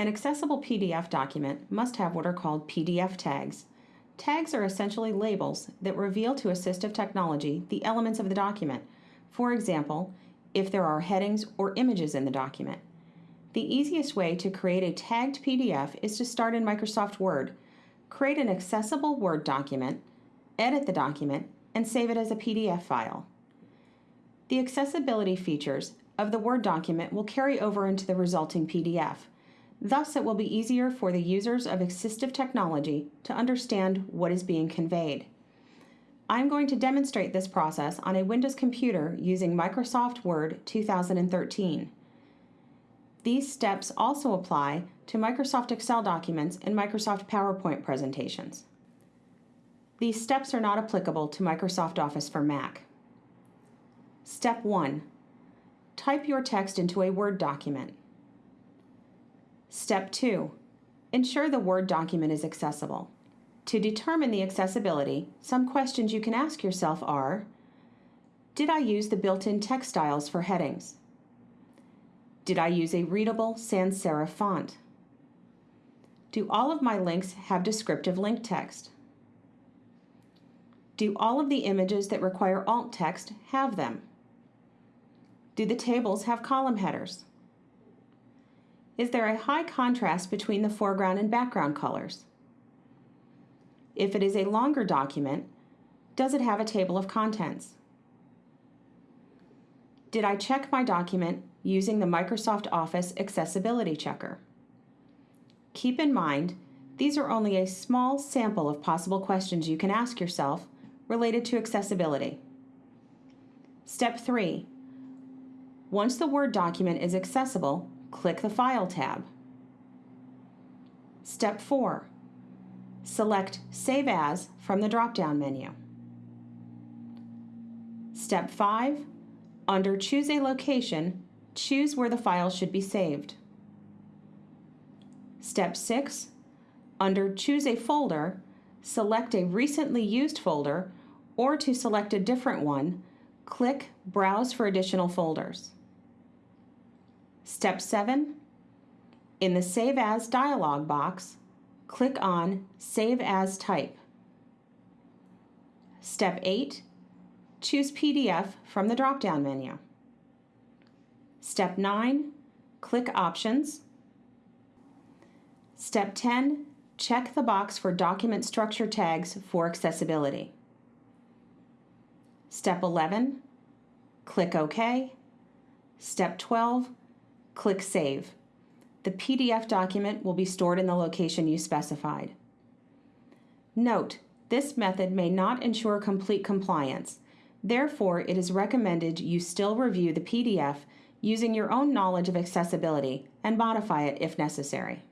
An accessible PDF document must have what are called PDF tags. Tags are essentially labels that reveal to assistive technology the elements of the document. For example, if there are headings or images in the document. The easiest way to create a tagged PDF is to start in Microsoft Word. Create an accessible Word document, edit the document, and save it as a PDF file. The accessibility features of the Word document will carry over into the resulting PDF. Thus, it will be easier for the users of assistive technology to understand what is being conveyed. I'm going to demonstrate this process on a Windows computer using Microsoft Word 2013. These steps also apply to Microsoft Excel documents and Microsoft PowerPoint presentations. These steps are not applicable to Microsoft Office for Mac. Step 1. Type your text into a Word document. Step 2. Ensure the Word document is accessible. To determine the accessibility, some questions you can ask yourself are, did I use the built-in text styles for headings? Did I use a readable sans serif font? Do all of my links have descriptive link text? Do all of the images that require alt text have them? Do the tables have column headers? Is there a high contrast between the foreground and background colors? If it is a longer document, does it have a table of contents? Did I check my document using the Microsoft Office Accessibility Checker? Keep in mind, these are only a small sample of possible questions you can ask yourself related to accessibility. Step 3. Once the Word document is accessible, click the File tab. Step 4. Select Save As from the drop-down menu. Step 5. Under Choose a Location, choose where the file should be saved. Step 6. Under Choose a Folder, select a recently used folder or to select a different one, click Browse for additional folders. Step 7. In the Save As dialog box, click on Save As Type. Step 8. Choose PDF from the drop-down menu. Step 9. Click Options. Step 10. Check the box for document structure tags for accessibility. Step 11, click OK. Step 12, click Save. The PDF document will be stored in the location you specified. Note, this method may not ensure complete compliance. Therefore, it is recommended you still review the PDF using your own knowledge of accessibility and modify it if necessary.